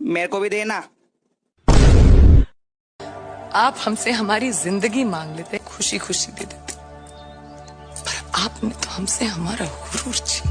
मेरे को भी देना। आप हमसे हमारी ज़िंदगी मांग लेते खुशी खुशी दे देते। पर आपने तो हमसे हमारा गुरूर छीन